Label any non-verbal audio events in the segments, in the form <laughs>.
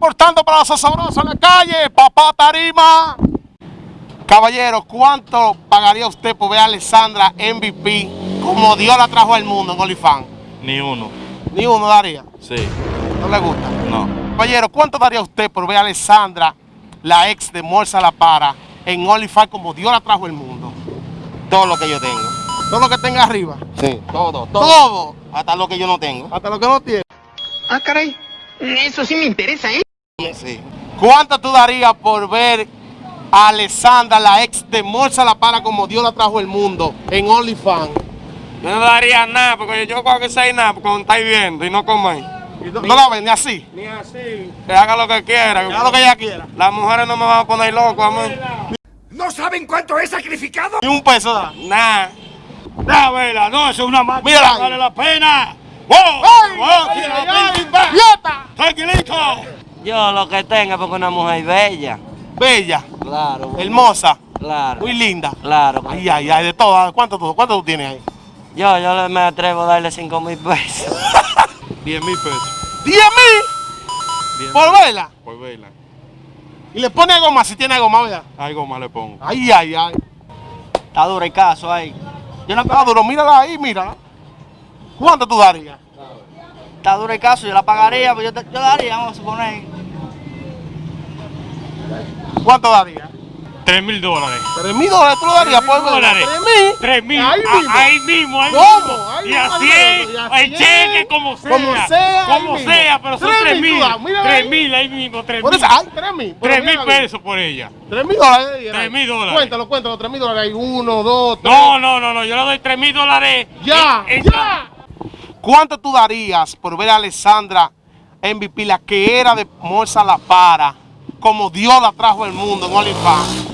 Reportando para los sabrosos en la calle, papá Tarima. Caballero, ¿cuánto pagaría usted por ver a Alessandra MVP como Dios la trajo al mundo en OnlyFans? Ni uno. Ni uno daría. Sí. ¿No le gusta? No. Caballero, ¿cuánto daría usted por ver a Alessandra, la ex de Morsa La Para, en OnlyFans como Dios la trajo al mundo? Todo lo que yo tengo. Todo lo que tenga arriba. Sí, todo, todo. Todo. Hasta lo que yo no tengo. Hasta lo que no tiene. Ah, caray. Eso sí me interesa, ¿eh? Sí. ¿Cuánto tú darías por ver a Alessandra, la ex de Morsa La Para, como Dios la trajo al mundo en OnlyFans? Yo no daría nada, porque yo creo que sé nada, porque cuando estáis viendo y no coméis. No, no la ven ni así. Ni así. Que haga lo que quiera. Haga lo que ella quiera. Las mujeres no me van a poner loco a mí. ¿No saben cuánto he sacrificado? Ni un peso da. Nada. Da, vela, no, eso es una máquina. Mírala. Vale la pena. ¡Wow! ¡Ay! ¡Wow! ay. Yo lo que tenga porque una mujer bella. Bella, Claro. hermosa, Claro. muy linda. Claro. Ay, ay, ay, de todas. ¿Cuánto tú, cuánto tú tienes ahí? Yo, yo me atrevo a darle 5 mil pesos. <laughs> 10 mil pesos. ¡Diez mil! Diez ¿Por mil verla? Por verla. Y le pone algo más, si tiene algo más, ¿verdad? Algo más le pongo. Ay, ay, ay. Está duro el caso ahí. Yo no está duro, mírala ahí, mírala. ¿Cuánto tú darías? Está duro el caso, yo la pagaría, pues yo, te- yo daría, vamos a suponer. ¿Cuánto darías? 3 mil dólares. ¿Tres mil dólares tú lo darías por verla? dólares. ¿Tres mil? 3 mil. Ahí Ah, mismo. Ahí mismo, ahí ¿Cómo? Ahí y así El cheque como sea. Como sea, Como sea, pero son Tres 3 mil, mil. tú das, mírala 3 ahí. mil ahí mismo, 3 Por mil. ay, tres mil. 3 mil pesos por ella. Tres mil dólares. eh, Tres mil dólares. Cuéntalo, cuéntalo, tres mil dólares. Hay uno, dos, tres. No, no, no, no. Yo le doy 3 mil dólares. Ya, Eh, ya. ¿Cuánto tú darías por ver a Alessandra MVP, la que era de Morsa La Para, como Dios la trajo al mundo en OnlyFans?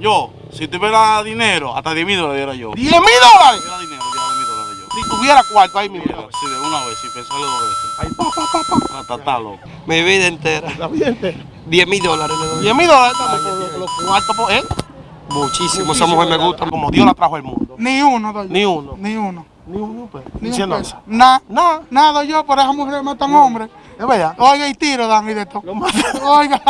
Yo, si tuviera dinero, hasta 10 mil dólares diera yo. ¿Diez mil dólares? Si tuviera dinero, diera 10 mil dólares yo. Si tuviera cuarto ahí mismo. Sí, de una vez, sin pensarlo dos veces. Ay, pa, pa, pa, pa. Hasta está loco. Mi vida entera. ¿Está bien? 10 mil dólares le doy. Diez mil dólares estamos los, cuartos, por- ¿eh? Muchísimo, esa mujer me gusta. Como Dios la trajo al mundo. Ni uno doy. Ni uno. Ni uno. Ni uno, pues. Ni un Diciendo peso. eso. Nada. Nada. Nada yo por esa mujer me matan hombres. Es verdad. Oiga, y tiro dan y de todo. <laughs> Oiga.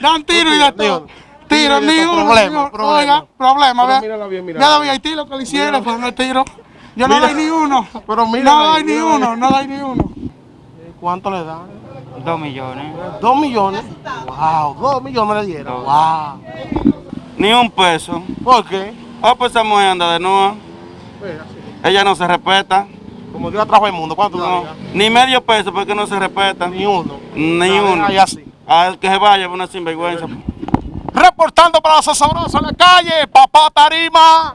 Dan tiro y de Ni todo. Tiro, Tiro ni uno. Problema, problema. Oiga, problema, ¿verdad? mírala bien, mírala Ya Haití lo que le hicieron, pero no tiro. Yo no Mira. doy ni uno. Pero mírala No doy ni uno, no doy ni uno. ¿Cuánto le da? 2 millones. Dos millones. Wow, dos millones le dieron. Wow. Ni un peso. ¿Por qué? Ah, pues esa mujer anda de nuevo. Ella no se respeta. Como Dios trajo al mundo, ¿cuánto No. Ni medio peso porque no se respeta. Ni uno. Ni uno. Así. Al que se vaya, una sinvergüenza. <laughs> Reportando para los sabrosos en la calle, papá Tarima.